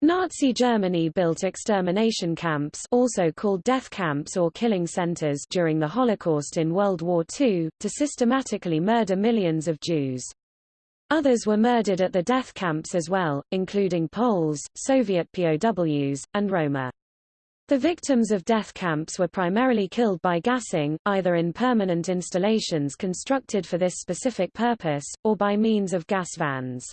Nazi Germany built extermination camps also called death camps or killing centers during the Holocaust in World War II, to systematically murder millions of Jews. Others were murdered at the death camps as well, including Poles, Soviet POWs, and Roma. The victims of death camps were primarily killed by gassing, either in permanent installations constructed for this specific purpose, or by means of gas vans.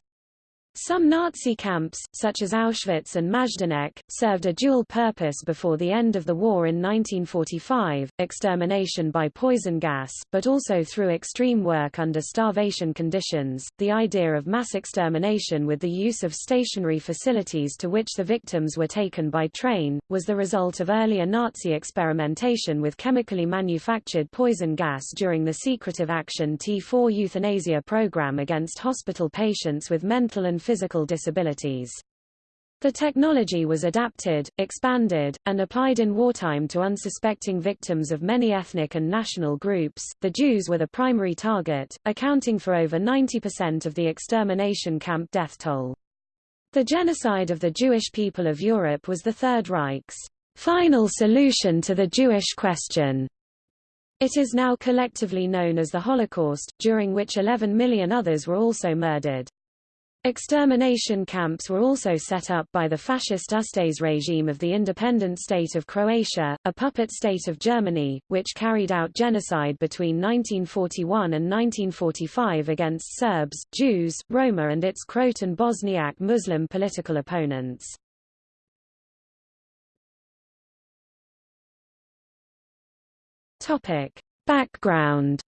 Some Nazi camps, such as Auschwitz and Majdanek, served a dual purpose before the end of the war in 1945, extermination by poison gas, but also through extreme work under starvation conditions. The idea of mass extermination with the use of stationary facilities to which the victims were taken by train, was the result of earlier Nazi experimentation with chemically manufactured poison gas during the secretive Action T4 euthanasia program against hospital patients with mental and physical disabilities. The technology was adapted, expanded, and applied in wartime to unsuspecting victims of many ethnic and national groups. The Jews were the primary target, accounting for over 90% of the extermination camp death toll. The genocide of the Jewish people of Europe was the Third Reich's final solution to the Jewish question. It is now collectively known as the Holocaust, during which 11 million others were also murdered. Extermination camps were also set up by the fascist Ustase regime of the independent state of Croatia, a puppet state of Germany, which carried out genocide between 1941 and 1945 against Serbs, Jews, Roma and its Croat and Bosniak Muslim political opponents. Background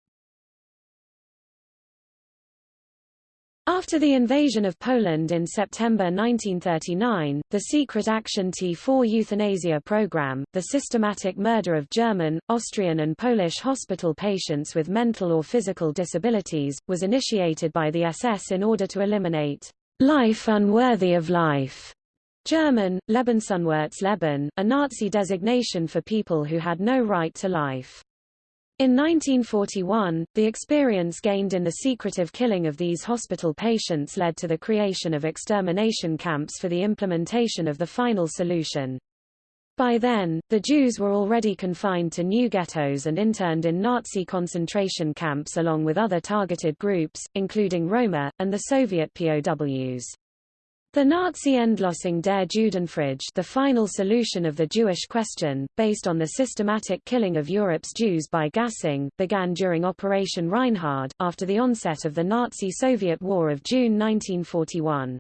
After the invasion of Poland in September 1939, the secret Action T4 euthanasia program, the systematic murder of German, Austrian and Polish hospital patients with mental or physical disabilities, was initiated by the SS in order to eliminate life unworthy of life. German, Lebensunwertes a Nazi designation for people who had no right to life. In 1941, the experience gained in the secretive killing of these hospital patients led to the creation of extermination camps for the implementation of the final solution. By then, the Jews were already confined to new ghettos and interned in Nazi concentration camps along with other targeted groups, including Roma, and the Soviet POWs. The Nazi Endlösung der Judenfrage the final solution of the Jewish question, based on the systematic killing of Europe's Jews by gassing, began during Operation Reinhard, after the onset of the Nazi-Soviet War of June 1941.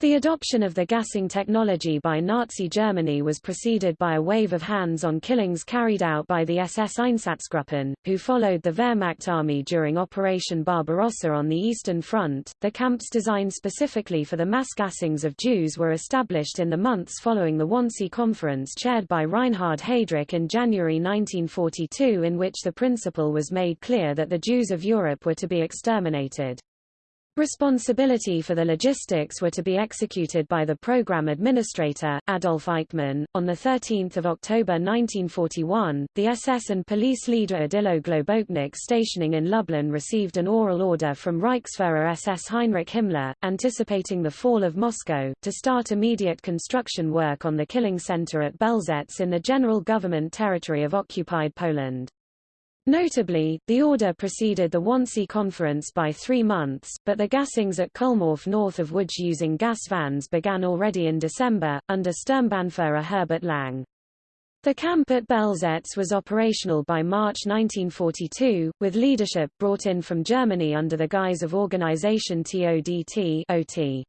The adoption of the gassing technology by Nazi Germany was preceded by a wave of hands-on killings carried out by the SS Einsatzgruppen, who followed the Wehrmacht army during Operation Barbarossa on the Eastern Front. The camps designed specifically for the mass gassings of Jews were established in the months following the Wannsee Conference chaired by Reinhard Heydrich in January 1942 in which the principle was made clear that the Jews of Europe were to be exterminated. Responsibility for the logistics were to be executed by the program administrator, Adolf Eichmann. On 13 October 1941, the SS and police leader Odilo Globocnik stationing in Lublin received an oral order from Reichsfuhrer SS Heinrich Himmler, anticipating the fall of Moscow, to start immediate construction work on the killing center at Belzec in the general government territory of occupied Poland. Notably, the order preceded the Wannsee Conference by three months, but the gassings at Kulmhof north of Łódź using gas vans began already in December, under Sturmbannführer Herbert Lang. The camp at Belzec was operational by March 1942, with leadership brought in from Germany under the guise of Organisation TODT OT.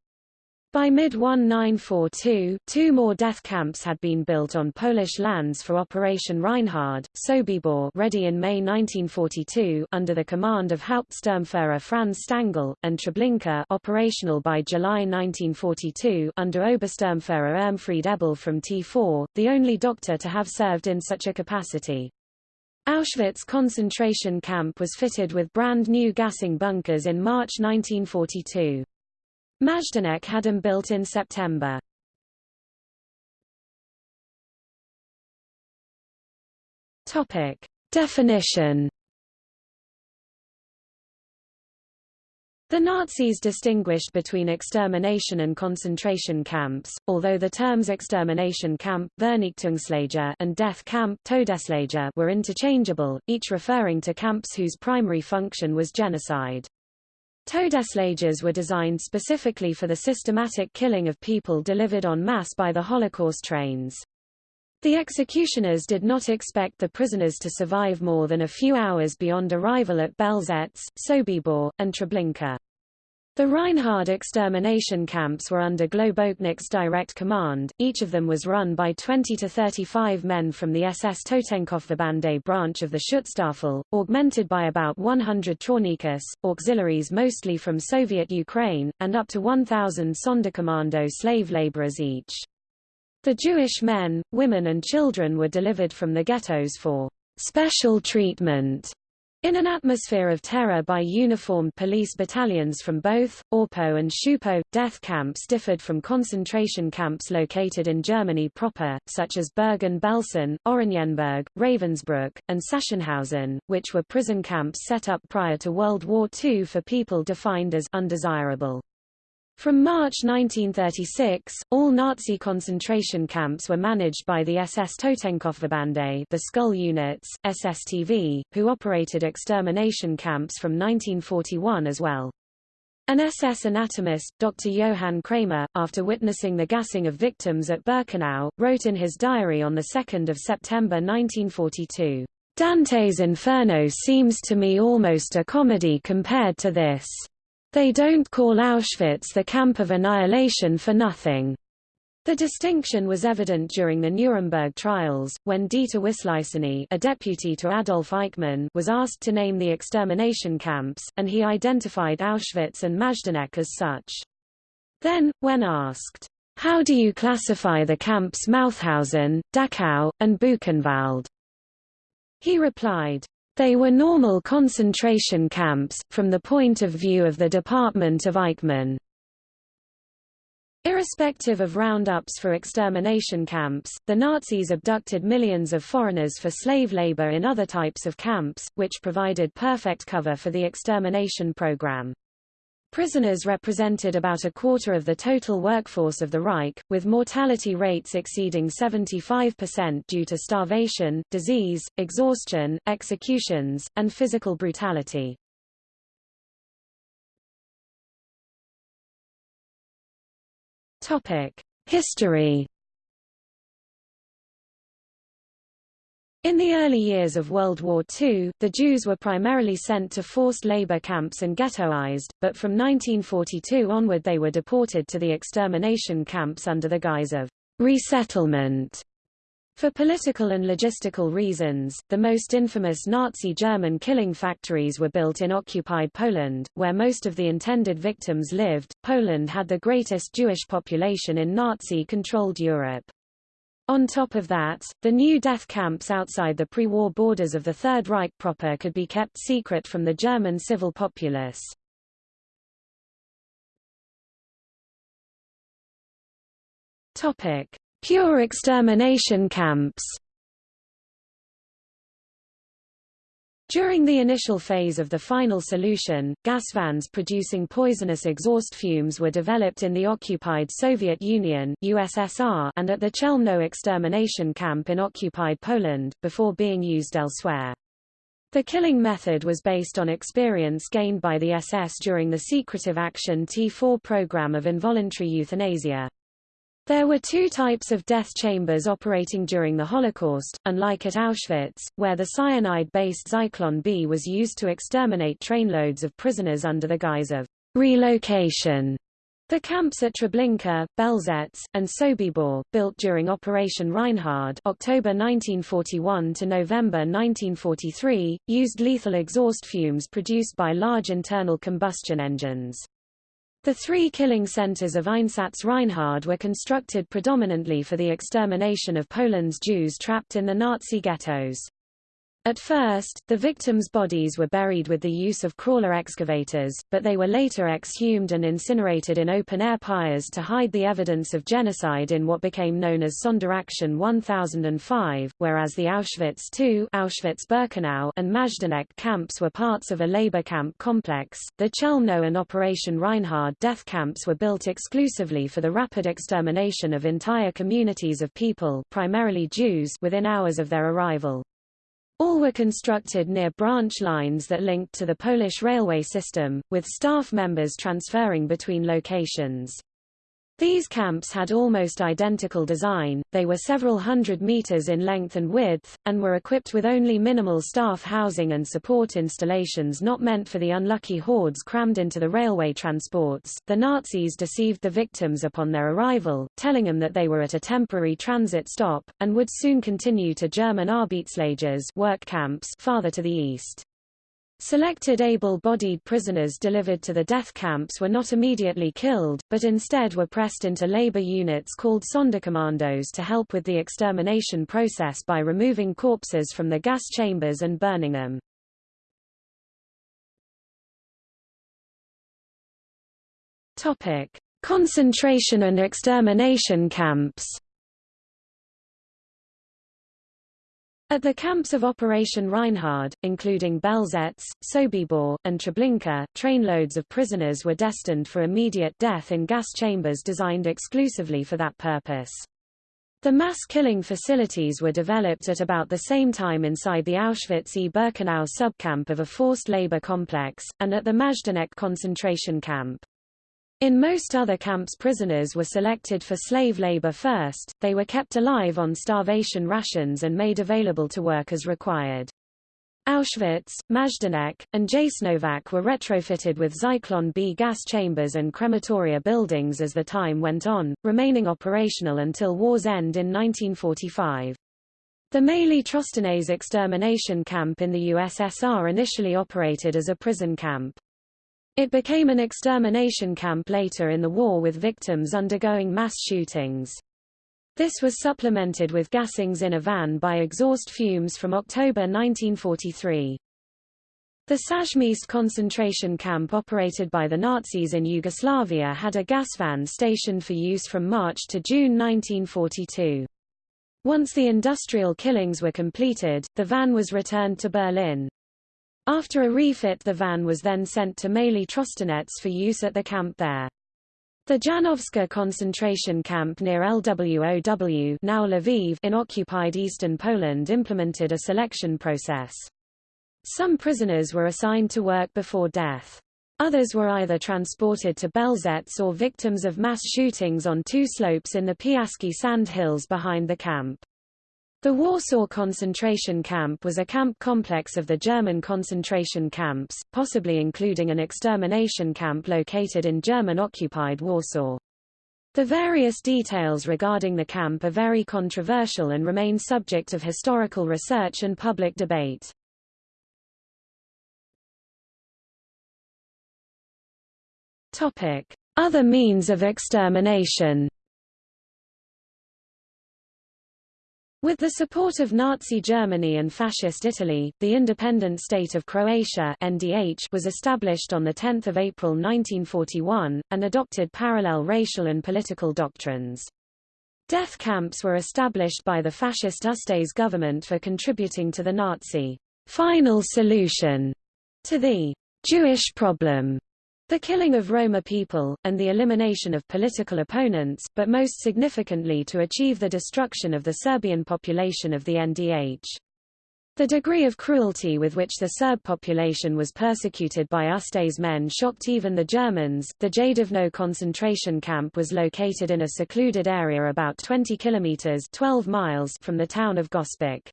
By mid-1942, two more death camps had been built on Polish lands for Operation Reinhard, Sobibor ready in May 1942 under the command of Hauptsturmführer Franz Stangl, and Treblinka operational by July 1942 under Obersturmführer Irmfried Eberl from T4, the only doctor to have served in such a capacity. Auschwitz concentration camp was fitted with brand new gassing bunkers in March 1942. Majdanek had them built in September. Topic. Definition The Nazis distinguished between extermination and concentration camps, although the terms extermination camp Vernichtungslager and death camp Todeslager were interchangeable, each referring to camps whose primary function was genocide. Todeslagers were designed specifically for the systematic killing of people delivered en masse by the Holocaust trains. The executioners did not expect the prisoners to survive more than a few hours beyond arrival at Belzec, Sobibor, and Treblinka. The Reinhard extermination camps were under Globocnik's direct command, each of them was run by 20 to 35 men from the SS Totenkopfverbände branch of the Schutzstaffel, augmented by about 100 Trawnikis, auxiliaries mostly from Soviet Ukraine, and up to 1,000 Sonderkommando slave laborers each. The Jewish men, women and children were delivered from the ghettos for special treatment in an atmosphere of terror by uniformed police battalions from both, Orpo and Schupo, death camps differed from concentration camps located in Germany proper, such as Bergen-Belsen, Oranienburg, Ravensbrück, and Sachsenhausen, which were prison camps set up prior to World War II for people defined as undesirable. From March 1936, all Nazi concentration camps were managed by the SS Totenkopfverbände the Skull Units, SSTV, who operated extermination camps from 1941 as well. An SS anatomist, Dr. Johann Kremer, after witnessing the gassing of victims at Birkenau, wrote in his diary on 2 September 1942, Dante's Inferno seems to me almost a comedy compared to this. They don't call Auschwitz the camp of annihilation for nothing. The distinction was evident during the Nuremberg trials, when Dieter Wisliceny a deputy to Adolf Eichmann was asked to name the extermination camps, and he identified Auschwitz and Majdanek as such. Then, when asked, how do you classify the camps Mauthausen, Dachau, and Buchenwald? He replied, they were normal concentration camps, from the point of view of the department of Eichmann. Irrespective of roundups for extermination camps, the Nazis abducted millions of foreigners for slave labor in other types of camps, which provided perfect cover for the extermination program. Prisoners represented about a quarter of the total workforce of the Reich, with mortality rates exceeding 75% due to starvation, disease, exhaustion, executions, and physical brutality. History In the early years of World War II, the Jews were primarily sent to forced labor camps and ghettoized, but from 1942 onward they were deported to the extermination camps under the guise of resettlement. For political and logistical reasons, the most infamous Nazi German killing factories were built in occupied Poland, where most of the intended victims lived. Poland had the greatest Jewish population in Nazi-controlled Europe. On top of that, the new death camps outside the pre-war borders of the Third Reich proper could be kept secret from the German civil populace. Topic: Pure extermination camps. During the initial phase of the final solution, gas vans producing poisonous exhaust fumes were developed in the occupied Soviet Union USSR and at the Chelmno extermination camp in occupied Poland, before being used elsewhere. The killing method was based on experience gained by the SS during the secretive Action T4 program of involuntary euthanasia. There were two types of death chambers operating during the Holocaust, unlike at Auschwitz, where the cyanide-based Zyklon B was used to exterminate trainloads of prisoners under the guise of relocation. The camps at Treblinka, Belzec, and Sobibor, built during Operation Reinhard October 1941 to November 1943, used lethal exhaust fumes produced by large internal combustion engines. The three killing centers of Einsatz Reinhard were constructed predominantly for the extermination of Poland's Jews trapped in the Nazi ghettos. At first, the victims' bodies were buried with the use of crawler excavators, but they were later exhumed and incinerated in open-air pyres to hide the evidence of genocide in what became known as Sonderaktion 1005, whereas the Auschwitz II Auschwitz-Birkenau and Majdanek camps were parts of a labor camp complex. The Chelmno and Operation Reinhard death camps were built exclusively for the rapid extermination of entire communities of people primarily Jews within hours of their arrival. All were constructed near branch lines that linked to the Polish railway system, with staff members transferring between locations. These camps had almost identical design, they were several hundred meters in length and width, and were equipped with only minimal staff housing and support installations not meant for the unlucky hordes crammed into the railway transports. The Nazis deceived the victims upon their arrival, telling them that they were at a temporary transit stop, and would soon continue to German Arbeitslagers work camps farther to the east. Selected able-bodied prisoners delivered to the death camps were not immediately killed, but instead were pressed into labor units called Sonderkommandos to help with the extermination process by removing corpses from the gas chambers and burning them. Topic: Concentration and extermination camps. At the camps of Operation Reinhard, including Belzec, Sobibor, and Treblinka, trainloads of prisoners were destined for immediate death in gas chambers designed exclusively for that purpose. The mass killing facilities were developed at about the same time inside the Auschwitz-Birkenau subcamp of a forced labor complex, and at the Majdanek concentration camp. In most other camps prisoners were selected for slave labor first, they were kept alive on starvation rations and made available to work as required. Auschwitz, Majdanek, and Jasenovac were retrofitted with Zyklon B gas chambers and crematoria buildings as the time went on, remaining operational until war's end in 1945. The Maly Trostenets extermination camp in the USSR initially operated as a prison camp. It became an extermination camp later in the war with victims undergoing mass shootings. This was supplemented with gassings in a van by exhaust fumes from October 1943. The Sajmiste concentration camp operated by the Nazis in Yugoslavia had a gas van stationed for use from March to June 1942. Once the industrial killings were completed, the van was returned to Berlin. After a refit the van was then sent to Maly Trostenets for use at the camp there. The Janowska concentration camp near LWOW now Lviv in occupied eastern Poland implemented a selection process. Some prisoners were assigned to work before death. Others were either transported to Belzec or victims of mass shootings on two slopes in the Piaski sand hills behind the camp. The Warsaw concentration camp was a camp complex of the German concentration camps, possibly including an extermination camp located in German-occupied Warsaw. The various details regarding the camp are very controversial and remain subject of historical research and public debate. Other means of extermination With the support of Nazi Germany and Fascist Italy, the independent state of Croatia NDH was established on 10 April 1941, and adopted parallel racial and political doctrines. Death camps were established by the fascist Ustase government for contributing to the Nazi final solution to the Jewish problem the killing of Roma people, and the elimination of political opponents, but most significantly to achieve the destruction of the Serbian population of the NDH. The degree of cruelty with which the Serb population was persecuted by Ustase men shocked even the Germans. The Jadovno concentration camp was located in a secluded area about 20 kilometers 12 miles from the town of Gospic.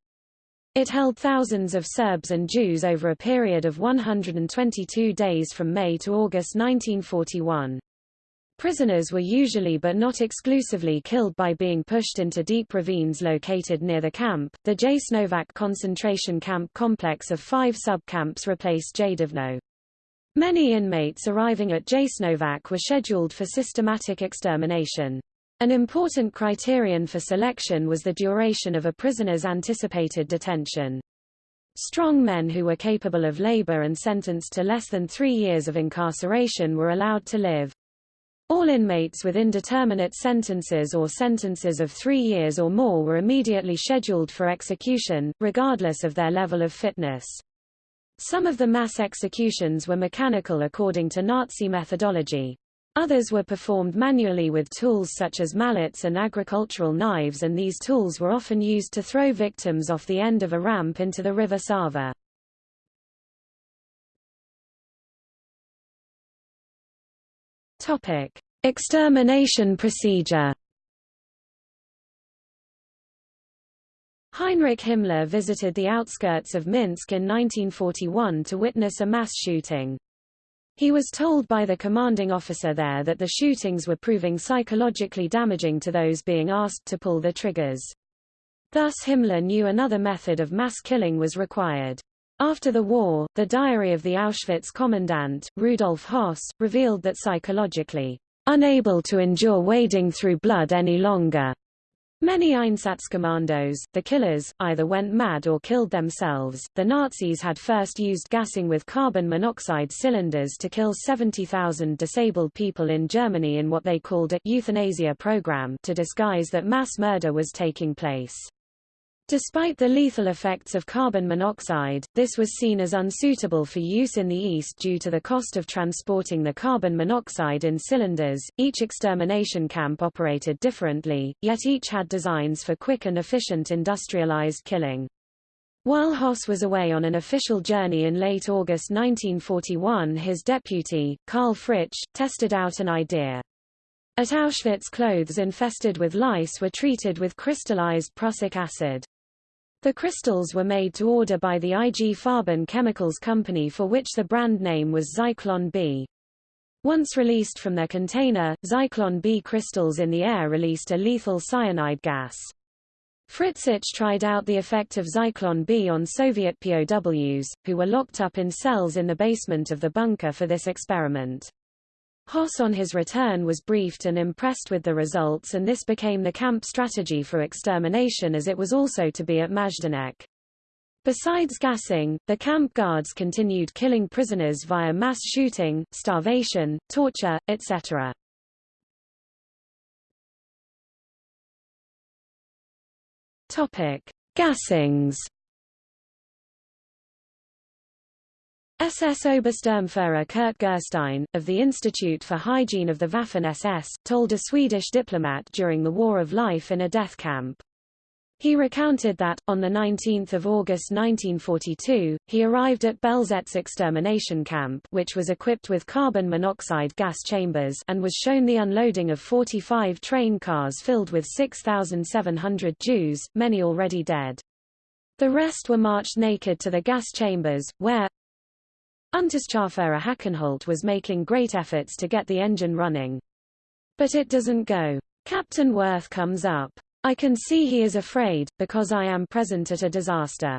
It held thousands of Serbs and Jews over a period of 122 days from May to August 1941. Prisoners were usually but not exclusively killed by being pushed into deep ravines located near the camp. The Jasenovac concentration camp complex of five sub-camps replaced Jadovno. Many inmates arriving at Jasenovac were scheduled for systematic extermination. An important criterion for selection was the duration of a prisoner's anticipated detention. Strong men who were capable of labor and sentenced to less than three years of incarceration were allowed to live. All inmates with indeterminate sentences or sentences of three years or more were immediately scheduled for execution, regardless of their level of fitness. Some of the mass executions were mechanical according to Nazi methodology. Others were performed manually with tools such as mallets and agricultural knives and these tools were often used to throw victims off the end of a ramp into the river Sava. Topic: Extermination procedure. Heinrich Himmler visited the outskirts of Minsk in 1941 to witness a mass shooting. He was told by the commanding officer there that the shootings were proving psychologically damaging to those being asked to pull the triggers. Thus Himmler knew another method of mass killing was required. After the war, the diary of the Auschwitz commandant, Rudolf Höss, revealed that psychologically, unable to endure wading through blood any longer, Many Einsatzkommandos, the killers, either went mad or killed themselves. The Nazis had first used gassing with carbon monoxide cylinders to kill 70,000 disabled people in Germany in what they called a euthanasia program to disguise that mass murder was taking place. Despite the lethal effects of carbon monoxide, this was seen as unsuitable for use in the East due to the cost of transporting the carbon monoxide in cylinders. Each extermination camp operated differently, yet each had designs for quick and efficient industrialized killing. While Höss was away on an official journey in late August 1941 his deputy, Karl Fritzsch, tested out an idea. At Auschwitz clothes infested with lice were treated with crystallized prussic acid. The crystals were made to order by the IG Farben Chemicals Company for which the brand name was Zyklon B. Once released from their container, Zyklon B crystals in the air released a lethal cyanide gas. Fritzsch tried out the effect of Zyklon B on Soviet POWs, who were locked up in cells in the basement of the bunker for this experiment. Höss on his return was briefed and impressed with the results and this became the camp strategy for extermination as it was also to be at Majdanek. Besides gassing, the camp guards continued killing prisoners via mass shooting, starvation, torture, etc. Topic: Gassings SS Obersturmführer Kurt Gerstein, of the Institute for Hygiene of the Waffen-SS, told a Swedish diplomat during the War of Life in a death camp. He recounted that, on 19 August 1942, he arrived at Belzec extermination camp which was equipped with carbon monoxide gas chambers and was shown the unloading of 45 train cars filled with 6,700 Jews, many already dead. The rest were marched naked to the gas chambers, where, Unterscharführer Hackenholt was making great efforts to get the engine running. But it doesn't go. Captain Wirth comes up. I can see he is afraid, because I am present at a disaster.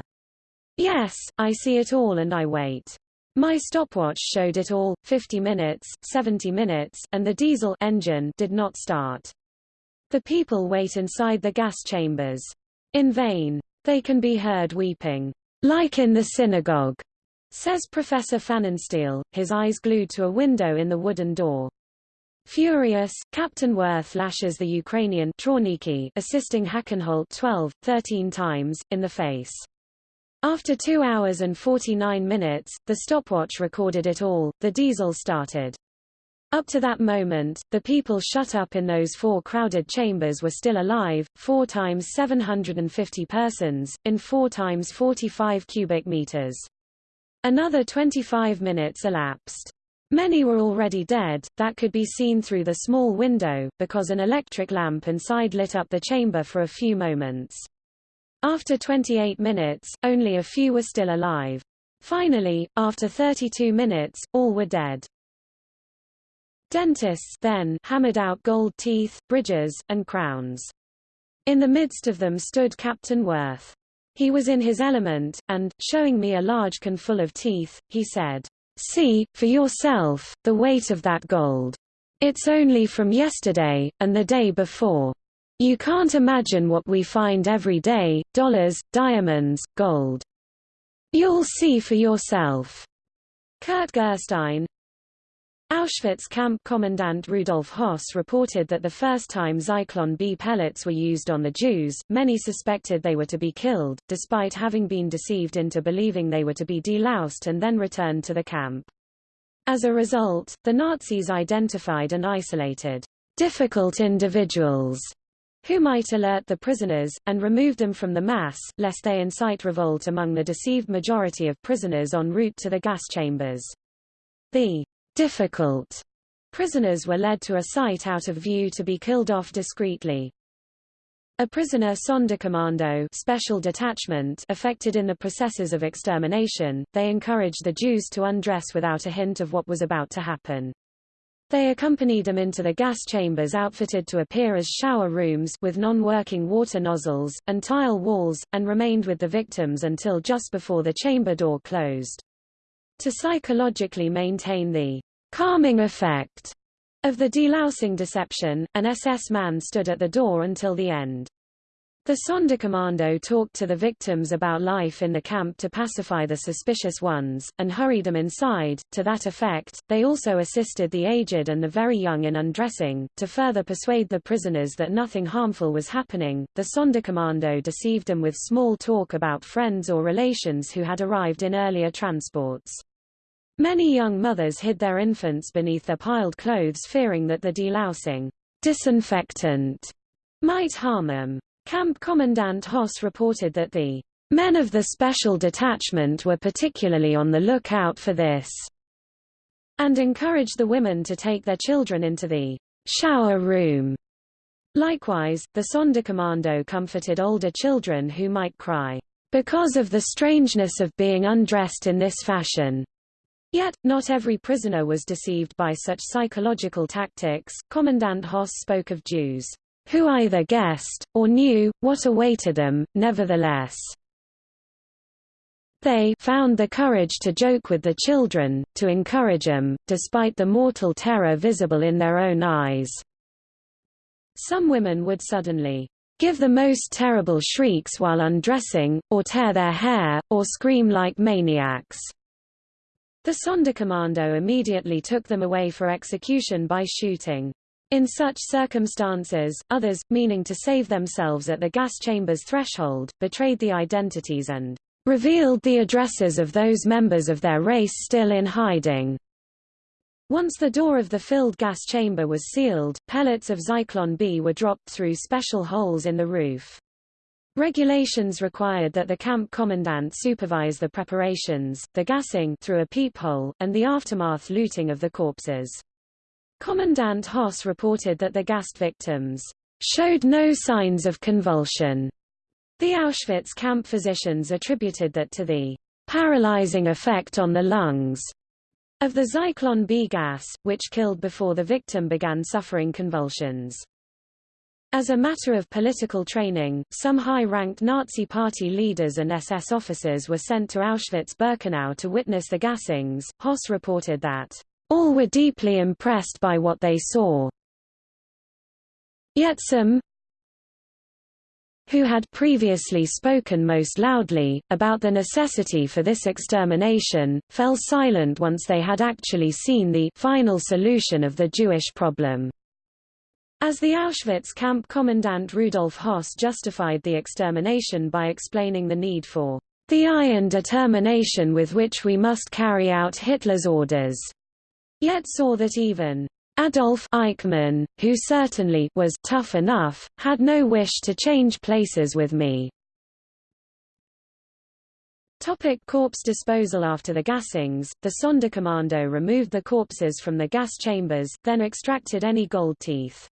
Yes, I see it all and I wait. My stopwatch showed it all, 50 minutes, 70 minutes, and the diesel engine did not start. The people wait inside the gas chambers. In vain. They can be heard weeping. Like in the synagogue. Says Professor Pfannenstiel, his eyes glued to a window in the wooden door. Furious, Captain Wirth lashes the Ukrainian Trawniki, assisting Hackenholt 12, 13 times, in the face. After 2 hours and 49 minutes, the stopwatch recorded it all, the diesel started. Up to that moment, the people shut up in those four crowded chambers were still alive, 4 times 750 persons, in 4 times 45 cubic meters. Another 25 minutes elapsed. Many were already dead, that could be seen through the small window, because an electric lamp inside lit up the chamber for a few moments. After 28 minutes, only a few were still alive. Finally, after 32 minutes, all were dead. Dentists then hammered out gold teeth, bridges, and crowns. In the midst of them stood Captain Wirth. He was in his element, and, showing me a large can full of teeth, he said, See, for yourself, the weight of that gold. It's only from yesterday, and the day before. You can't imagine what we find every day, dollars, diamonds, gold. You'll see for yourself. Kurt Gerstein, Auschwitz camp commandant Rudolf Höss reported that the first time Zyklon B pellets were used on the Jews, many suspected they were to be killed, despite having been deceived into believing they were to be deloused and then returned to the camp. As a result, the Nazis identified and isolated difficult individuals who might alert the prisoners, and remove them from the mass, lest they incite revolt among the deceived majority of prisoners en route to the gas chambers. The difficult prisoners were led to a site out of view to be killed off discreetly. A prisoner Sonderkommando special detachment affected in the processes of extermination, they encouraged the Jews to undress without a hint of what was about to happen. They accompanied them into the gas chambers outfitted to appear as shower rooms with non-working water nozzles, and tile walls, and remained with the victims until just before the chamber door closed. To psychologically maintain the calming effect of the delousing deception, an SS man stood at the door until the end. The Sonderkommando talked to the victims about life in the camp to pacify the suspicious ones, and hurried them inside. To that effect, they also assisted the aged and the very young in undressing. To further persuade the prisoners that nothing harmful was happening, the Sonderkommando deceived them with small talk about friends or relations who had arrived in earlier transports. Many young mothers hid their infants beneath their piled clothes fearing that the delousing disinfectant might harm them. Camp Commandant Höss reported that the men of the special detachment were particularly on the lookout for this, and encouraged the women to take their children into the shower room. Likewise, the Sonderkommando comforted older children who might cry, because of the strangeness of being undressed in this fashion. Yet, not every prisoner was deceived by such psychological tactics. Commandant Höss spoke of Jews who either guessed, or knew, what awaited them, nevertheless. They found the courage to joke with the children, to encourage them, despite the mortal terror visible in their own eyes. Some women would suddenly give the most terrible shrieks while undressing, or tear their hair, or scream like maniacs. The Sonderkommando immediately took them away for execution by shooting. In such circumstances, others, meaning to save themselves at the gas chamber's threshold, betrayed the identities and revealed the addresses of those members of their race still in hiding. Once the door of the filled gas chamber was sealed, pellets of Zyklon B were dropped through special holes in the roof. Regulations required that the camp commandant supervise the preparations, the gassing through a peephole, and the aftermath looting of the corpses. Commandant Höss reported that the gassed victims showed no signs of convulsion. The Auschwitz camp physicians attributed that to the paralyzing effect on the lungs of the Zyklon B gas, which killed before the victim began suffering convulsions. As a matter of political training, some high-ranked Nazi party leaders and SS officers were sent to Auschwitz-Birkenau to witness the gassings. Höss reported that, "...all were deeply impressed by what they saw. Yet some who had previously spoken most loudly, about the necessity for this extermination, fell silent once they had actually seen the final solution of the Jewish problem. As the Auschwitz camp commandant Rudolf Höss justified the extermination by explaining the need for the iron determination with which we must carry out Hitler's orders, yet saw that even Adolf Eichmann, who certainly was tough enough, had no wish to change places with me. Topic corpse disposal After the gassings, the Sonderkommando removed the corpses from the gas chambers, then extracted any gold teeth.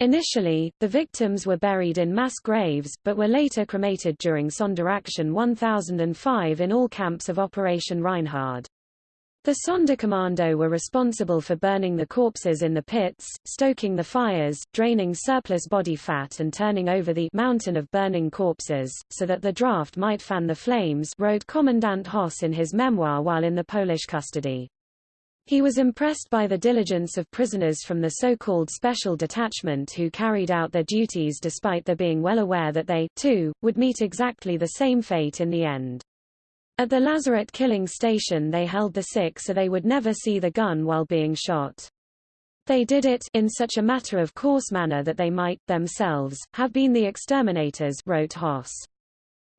Initially, the victims were buried in mass graves, but were later cremated during Sonderaktion 1005 in all camps of Operation Reinhard. The Sonderkommando were responsible for burning the corpses in the pits, stoking the fires, draining surplus body fat and turning over the mountain of burning corpses, so that the draft might fan the flames wrote Commandant Höss in his memoir while in the Polish custody. He was impressed by the diligence of prisoners from the so-called special detachment who carried out their duties despite their being well aware that they, too, would meet exactly the same fate in the end. At the Lazarett killing station they held the sick so they would never see the gun while being shot. They did it in such a matter-of-course manner that they might, themselves, have been the exterminators wrote Hoss.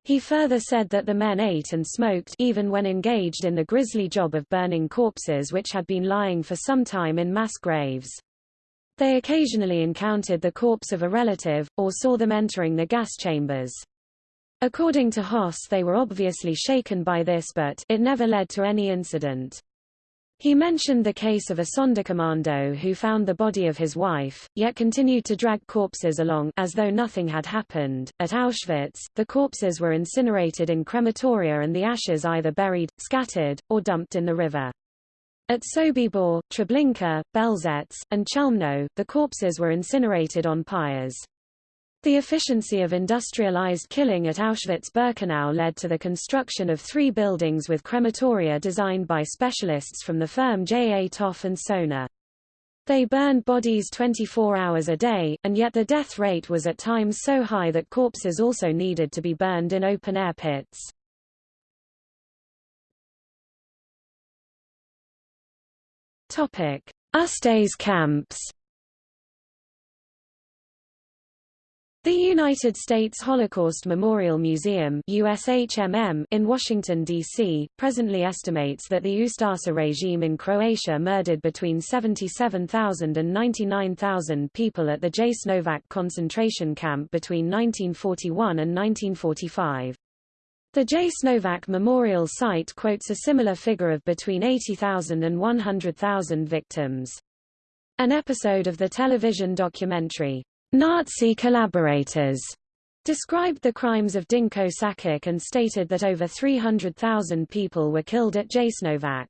He further said that the men ate and smoked even when engaged in the grisly job of burning corpses which had been lying for some time in mass graves. They occasionally encountered the corpse of a relative, or saw them entering the gas chambers. According to Hoss they were obviously shaken by this but it never led to any incident. He mentioned the case of a Sonderkommando who found the body of his wife, yet continued to drag corpses along as though nothing had happened. At Auschwitz, the corpses were incinerated in crematoria and the ashes either buried, scattered, or dumped in the river. At Sobibor, Treblinka, Belzec, and Chelmno, the corpses were incinerated on pyres. The efficiency of industrialized killing at Auschwitz-Birkenau led to the construction of three buildings with crematoria designed by specialists from the firm J. A. Topf and Sohner. They burned bodies 24 hours a day, and yet the death rate was at times so high that corpses also needed to be burned in open-air pits. Topic: Ustase camps The United States Holocaust Memorial Museum USHMM in Washington, D.C., presently estimates that the Ustasa regime in Croatia murdered between 77,000 and 99,000 people at the Jasenovac concentration camp between 1941 and 1945. The Jasenovac Memorial Site quotes a similar figure of between 80,000 and 100,000 victims. An episode of the television documentary, Nazi collaborators described the crimes of Dinko Sakic and stated that over 300,000 people were killed at Jasenovac.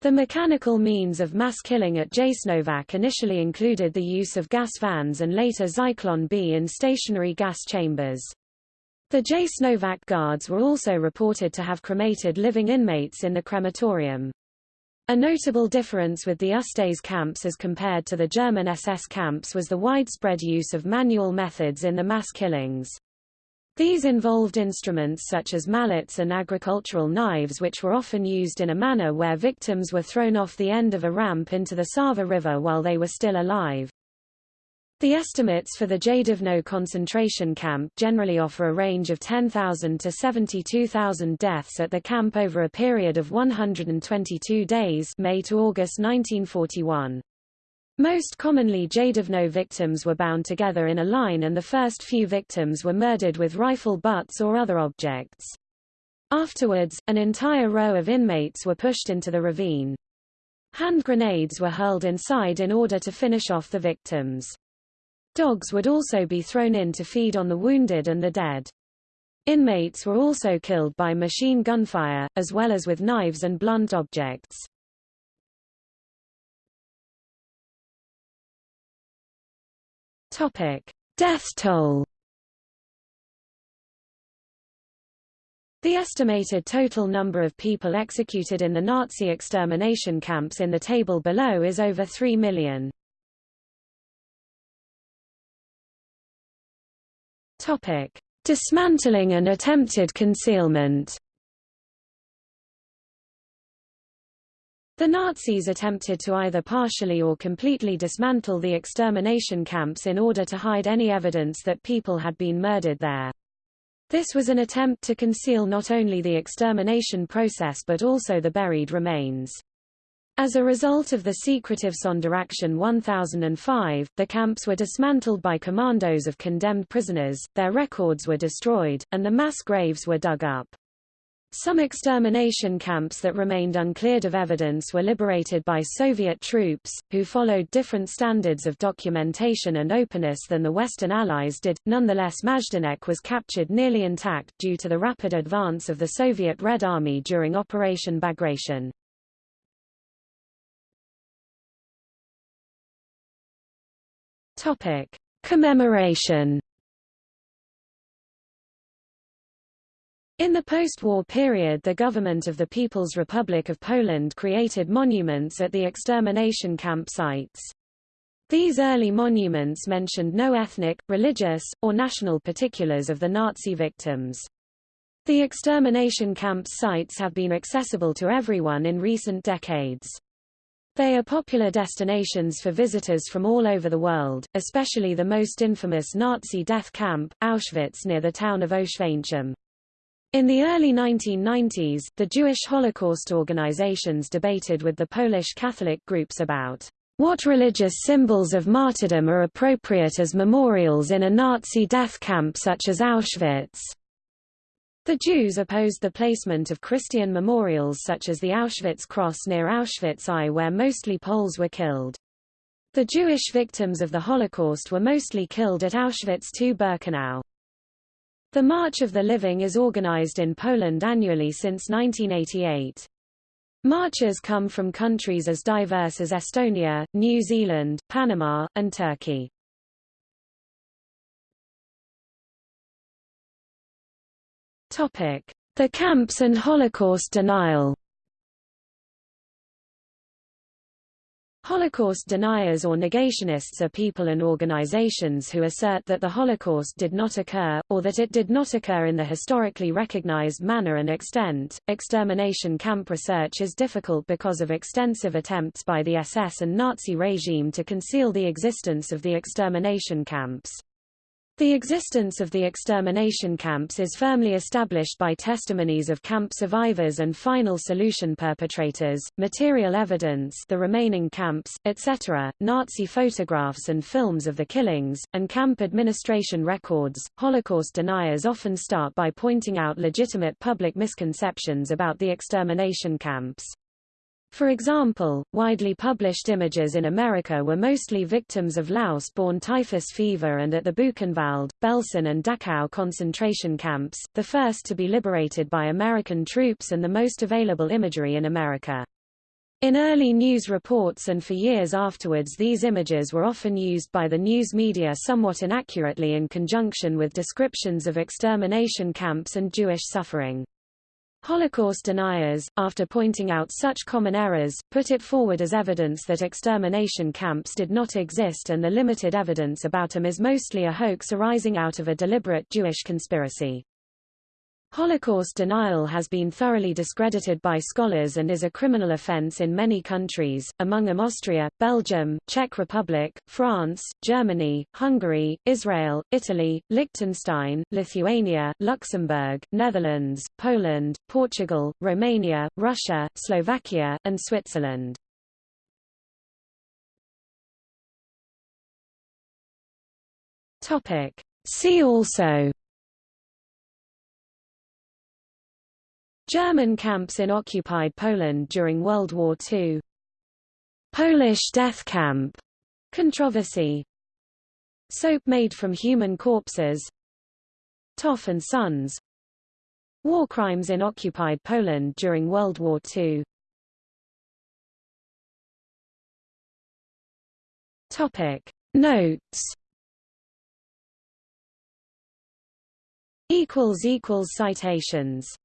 The mechanical means of mass killing at Jasenovac initially included the use of gas vans and later Zyklon B in stationary gas chambers. The Jasenovac guards were also reported to have cremated living inmates in the crematorium. A notable difference with the Ustase camps as compared to the German SS camps was the widespread use of manual methods in the mass killings. These involved instruments such as mallets and agricultural knives which were often used in a manner where victims were thrown off the end of a ramp into the Sava River while they were still alive. The estimates for the Jadovno concentration camp generally offer a range of 10,000 to 72,000 deaths at the camp over a period of 122 days May to August 1941. Most commonly Jadovno victims were bound together in a line and the first few victims were murdered with rifle butts or other objects. Afterwards, an entire row of inmates were pushed into the ravine. Hand grenades were hurled inside in order to finish off the victims. Dogs would also be thrown in to feed on the wounded and the dead. Inmates were also killed by machine gunfire, as well as with knives and blunt objects. Topic: Death toll. The estimated total number of people executed in the Nazi extermination camps in the table below is over 3 million. Topic: Dismantling and attempted concealment. The Nazis attempted to either partially or completely dismantle the extermination camps in order to hide any evidence that people had been murdered there. This was an attempt to conceal not only the extermination process but also the buried remains. As a result of the secretive Sonderaktion 1005, the camps were dismantled by commandos of condemned prisoners, their records were destroyed, and the mass graves were dug up. Some extermination camps that remained uncleared of evidence were liberated by Soviet troops, who followed different standards of documentation and openness than the Western Allies did. Nonetheless, Majdanek was captured nearly intact due to the rapid advance of the Soviet Red Army during Operation Bagration. Topic: Commemoration. In the post-war period the government of the People's Republic of Poland created monuments at the extermination camp sites. These early monuments mentioned no ethnic, religious, or national particulars of the Nazi victims. The extermination camps sites have been accessible to everyone in recent decades. They are popular destinations for visitors from all over the world, especially the most infamous Nazi death camp, Auschwitz near the town of Oświęcim. In the early 1990s, the Jewish Holocaust organizations debated with the Polish Catholic groups about what religious symbols of martyrdom are appropriate as memorials in a Nazi death camp such as Auschwitz. The Jews opposed the placement of Christian memorials such as the Auschwitz Cross near Auschwitz I where mostly Poles were killed. The Jewish victims of the Holocaust were mostly killed at Auschwitz II-Birkenau. The March of the Living is organized in Poland annually since 1988. Marches come from countries as diverse as Estonia, New Zealand, Panama, and Turkey. The camps and Holocaust denial Holocaust deniers or negationists are people and organizations who assert that the Holocaust did not occur, or that it did not occur in the historically recognized manner and extent. Extermination camp research is difficult because of extensive attempts by the SS and Nazi regime to conceal the existence of the extermination camps. The existence of the extermination camps is firmly established by testimonies of camp survivors and final solution perpetrators, material evidence the remaining camps, etc., Nazi photographs and films of the killings, and camp administration records. Holocaust deniers often start by pointing out legitimate public misconceptions about the extermination camps. For example, widely published images in America were mostly victims of louse-borne typhus fever and at the Buchenwald, Belsen and Dachau concentration camps, the first to be liberated by American troops and the most available imagery in America. In early news reports and for years afterwards these images were often used by the news media somewhat inaccurately in conjunction with descriptions of extermination camps and Jewish suffering. Holocaust deniers, after pointing out such common errors, put it forward as evidence that extermination camps did not exist and the limited evidence about them is mostly a hoax arising out of a deliberate Jewish conspiracy. Holocaust denial has been thoroughly discredited by scholars and is a criminal offense in many countries, among them Austria, Belgium, Czech Republic, France, Germany, Hungary, Israel, Italy, Liechtenstein, Lithuania, Luxembourg, Netherlands, Poland, Portugal, Romania, Russia, Slovakia, and Switzerland. See also German camps in occupied Poland during World War II Polish death camp. Controversy. Soap made from human corpses. Topf and Sons. War crimes in occupied Poland during World War II Topic. Notes. Equals equals citations